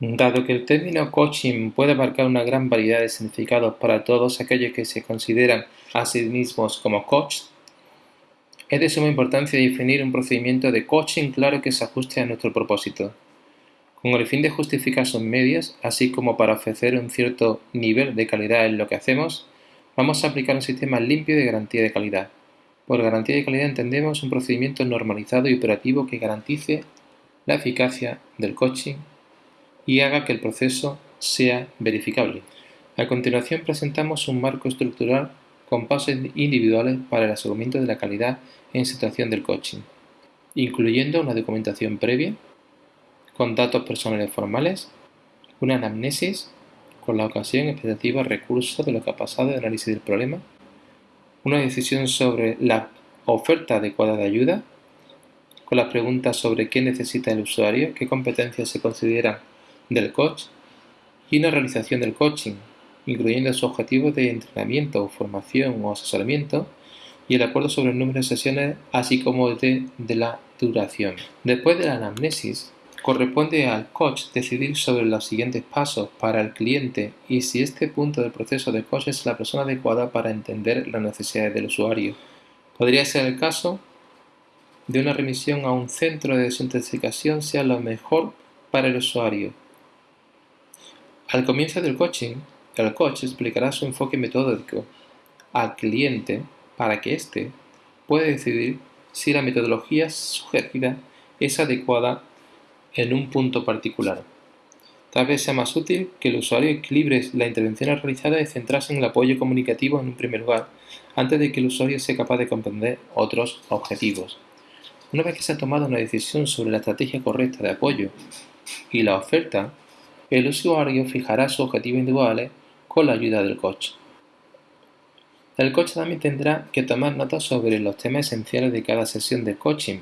Dado que el término coaching puede abarcar una gran variedad de significados para todos aquellos que se consideran a sí mismos como coach, es de suma importancia definir un procedimiento de coaching claro que se ajuste a nuestro propósito, con el fin de justificar sus medios, así como para ofrecer un cierto nivel de calidad en lo que hacemos, vamos a aplicar un sistema limpio de garantía de calidad. Por garantía de calidad entendemos un procedimiento normalizado y operativo que garantice la eficacia del coaching y haga que el proceso sea verificable. A continuación presentamos un marco estructural con pasos individuales para el aseguramiento de la calidad en situación del coaching, incluyendo una documentación previa, con datos personales formales, una anamnesis, con la ocasión, expectativa, recurso de lo que ha pasado, análisis del problema, una decisión sobre la oferta adecuada de ayuda, con las preguntas sobre qué necesita el usuario, qué competencias se consideran del coach y una realización del coaching, incluyendo su objetivo de entrenamiento, formación o asesoramiento y el acuerdo sobre el número de sesiones, así como de, de la duración. Después de la anamnesis, corresponde al coach decidir sobre los siguientes pasos para el cliente y si este punto del proceso de coach es la persona adecuada para entender las necesidades del usuario. Podría ser el caso de una remisión a un centro de desintoxicación sea lo mejor para el usuario, al comienzo del coaching, el coach explicará su enfoque metódico al cliente para que éste pueda decidir si la metodología sugerida es adecuada en un punto particular. Tal vez sea más útil que el usuario equilibre la intervención realizada y centrarse en el apoyo comunicativo en un primer lugar, antes de que el usuario sea capaz de comprender otros objetivos. Una vez que se ha tomado una decisión sobre la estrategia correcta de apoyo y la oferta, el usuario fijará sus objetivos individuales con la ayuda del coach. El coach también tendrá que tomar notas sobre los temas esenciales de cada sesión de coaching.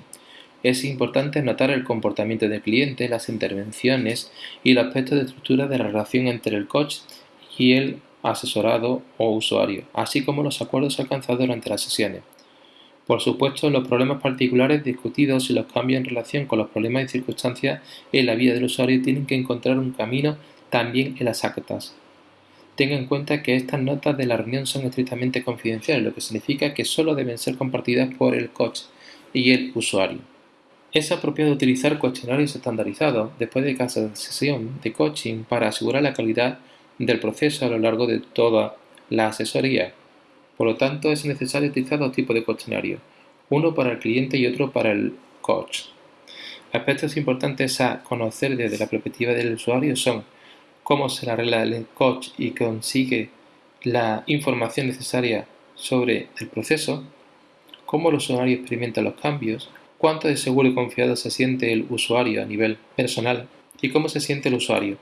Es importante notar el comportamiento del cliente, las intervenciones y el aspecto de estructura de la relación entre el coach y el asesorado o usuario, así como los acuerdos alcanzados durante las sesiones. Por supuesto, los problemas particulares discutidos y los cambios en relación con los problemas y circunstancias en la vida del usuario tienen que encontrar un camino también en las actas. Tenga en cuenta que estas notas de la reunión son estrictamente confidenciales, lo que significa que solo deben ser compartidas por el coach y el usuario. Es apropiado utilizar cuestionarios estandarizados después de cada sesión de coaching para asegurar la calidad del proceso a lo largo de toda la asesoría. Por lo tanto, es necesario utilizar dos tipos de cuestionarios, uno para el cliente y otro para el coach. Aspectos importantes a conocer desde la perspectiva del usuario son cómo se arregla el coach y consigue la información necesaria sobre el proceso, cómo el usuario experimenta los cambios, cuánto de seguro y confiado se siente el usuario a nivel personal y cómo se siente el usuario.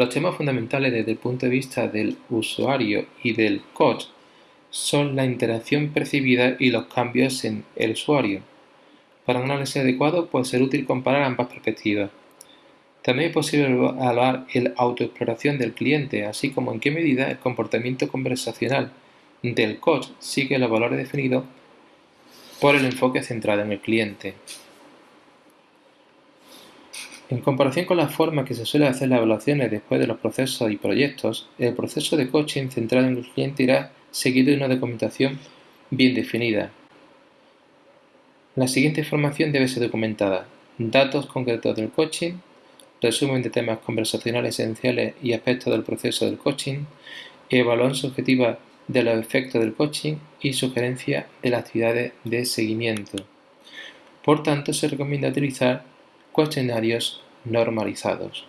Los temas fundamentales desde el punto de vista del usuario y del coach son la interacción percibida y los cambios en el usuario. Para un análisis adecuado puede ser útil comparar ambas perspectivas. También es posible evaluar la autoexploración del cliente, así como en qué medida el comportamiento conversacional del coach sigue los valores definidos por el enfoque centrado en el cliente. En comparación con la forma que se suele hacer las evaluaciones después de los procesos y proyectos, el proceso de coaching centrado en el cliente irá seguido de una documentación bien definida. La siguiente información debe ser documentada. Datos concretos del coaching, resumen de temas conversacionales esenciales y aspectos del proceso del coaching, evaluación subjetiva de los efectos del coaching y sugerencia de las actividades de seguimiento. Por tanto, se recomienda utilizar cuestionarios normalizados.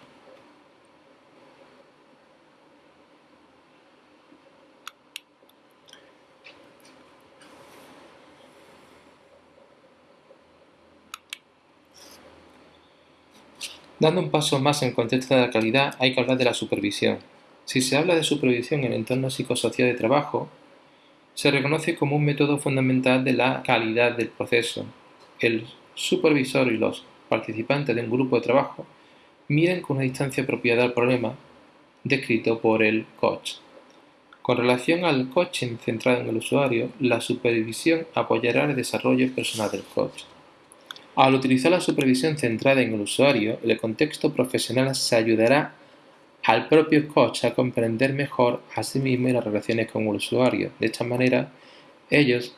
Dando un paso más en el contexto de la calidad, hay que hablar de la supervisión. Si se habla de supervisión en el entorno psicosocial de trabajo, se reconoce como un método fundamental de la calidad del proceso. El supervisor y los participantes de un grupo de trabajo miren con una distancia apropiada al problema descrito por el coach. Con relación al coaching centrado en el usuario, la supervisión apoyará el desarrollo personal del coach. Al utilizar la supervisión centrada en el usuario, el contexto profesional se ayudará al propio coach a comprender mejor a sí mismo y las relaciones con el usuario. De esta manera, ellos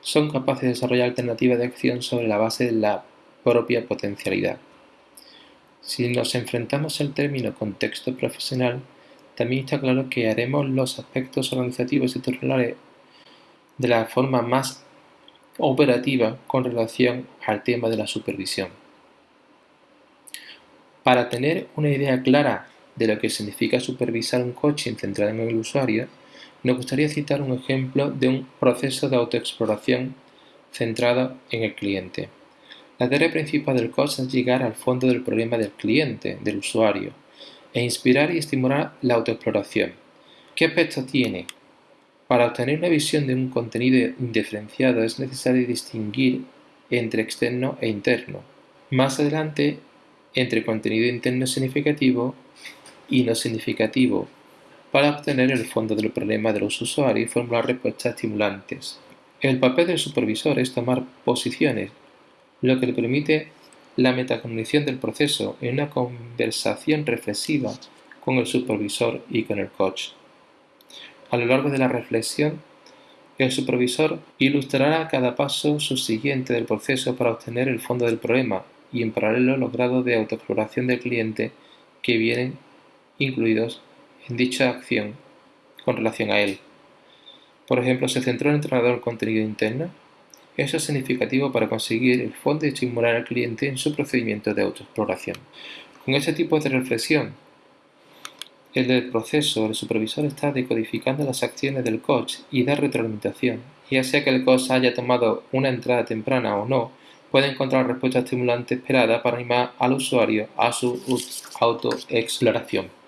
son capaces de desarrollar alternativas de acción sobre la base de la propia potencialidad. Si nos enfrentamos al término contexto profesional, también está claro que haremos los aspectos organizativos y estructurales de la forma más operativa con relación al tema de la supervisión. Para tener una idea clara de lo que significa supervisar un coaching centrado en el usuario, nos gustaría citar un ejemplo de un proceso de autoexploración centrado en el cliente. La tarea principal del coach es llegar al fondo del problema del cliente, del usuario, e inspirar y estimular la autoexploración. ¿Qué aspectos tiene? Para obtener una visión de un contenido indiferenciado es necesario distinguir entre externo e interno. Más adelante, entre contenido interno significativo y no significativo, para obtener el fondo del problema de los usuarios y formular respuestas estimulantes. El papel del supervisor es tomar posiciones, lo que le permite la metacognición del proceso en una conversación reflexiva con el supervisor y con el coach. A lo largo de la reflexión, el supervisor ilustrará cada paso subsiguiente del proceso para obtener el fondo del problema y en paralelo los grados de autoexploración del cliente que vienen incluidos en dicha acción con relación a él. Por ejemplo, ¿se centró el entrenador en contenido interno? Eso es significativo para conseguir el fondo y estimular al cliente en su procedimiento de autoexploración. Con ese tipo de reflexión, el del proceso, el supervisor está decodificando las acciones del coach y da retroalimentación. Ya sea que el coach haya tomado una entrada temprana o no, puede encontrar respuesta estimulante esperada para animar al usuario a su autoexploración.